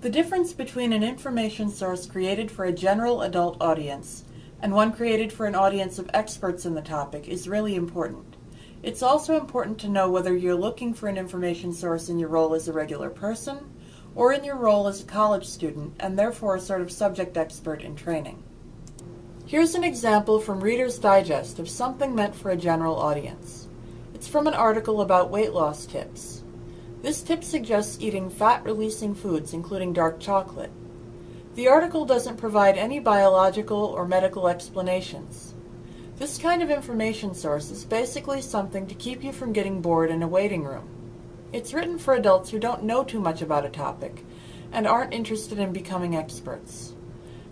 The difference between an information source created for a general adult audience and one created for an audience of experts in the topic is really important. It's also important to know whether you're looking for an information source in your role as a regular person or in your role as a college student and therefore a sort of subject expert in training. Here's an example from Reader's Digest of something meant for a general audience. It's from an article about weight loss tips. This tip suggests eating fat-releasing foods, including dark chocolate. The article doesn't provide any biological or medical explanations. This kind of information source is basically something to keep you from getting bored in a waiting room. It's written for adults who don't know too much about a topic and aren't interested in becoming experts.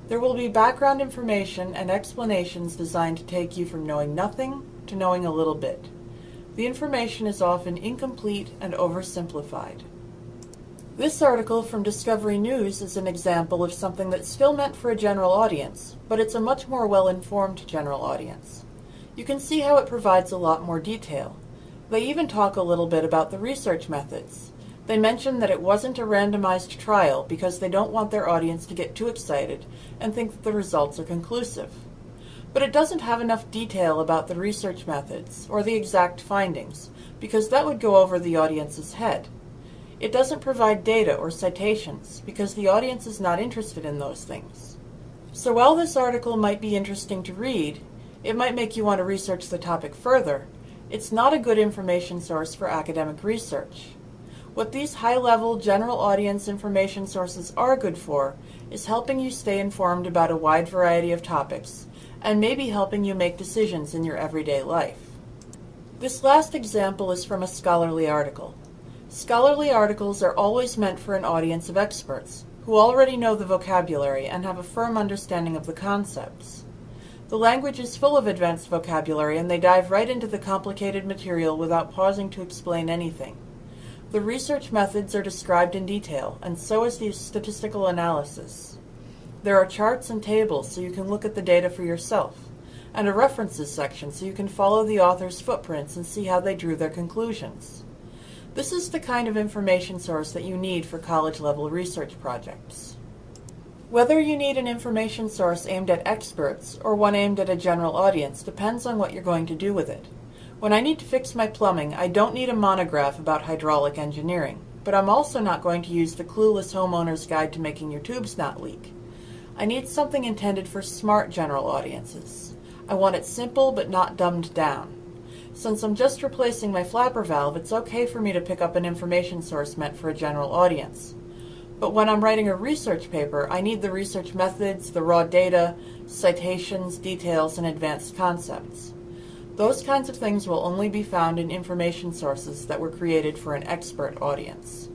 There will be background information and explanations designed to take you from knowing nothing to knowing a little bit. The information is often incomplete and oversimplified. This article from Discovery News is an example of something that's still meant for a general audience, but it's a much more well-informed general audience. You can see how it provides a lot more detail. They even talk a little bit about the research methods. They mention that it wasn't a randomized trial because they don't want their audience to get too excited and think that the results are conclusive but it doesn't have enough detail about the research methods or the exact findings, because that would go over the audience's head. It doesn't provide data or citations, because the audience is not interested in those things. So while this article might be interesting to read, it might make you want to research the topic further, it's not a good information source for academic research. What these high-level general audience information sources are good for is helping you stay informed about a wide variety of topics and maybe helping you make decisions in your everyday life. This last example is from a scholarly article. Scholarly articles are always meant for an audience of experts who already know the vocabulary and have a firm understanding of the concepts. The language is full of advanced vocabulary and they dive right into the complicated material without pausing to explain anything. The research methods are described in detail, and so is the statistical analysis. There are charts and tables so you can look at the data for yourself, and a references section so you can follow the author's footprints and see how they drew their conclusions. This is the kind of information source that you need for college-level research projects. Whether you need an information source aimed at experts or one aimed at a general audience depends on what you're going to do with it. When I need to fix my plumbing, I don't need a monograph about hydraulic engineering, but I'm also not going to use the clueless homeowner's guide to making your tubes not leak. I need something intended for smart general audiences. I want it simple but not dumbed down. Since I'm just replacing my flapper valve, it's okay for me to pick up an information source meant for a general audience. But when I'm writing a research paper, I need the research methods, the raw data, citations, details, and advanced concepts. Those kinds of things will only be found in information sources that were created for an expert audience.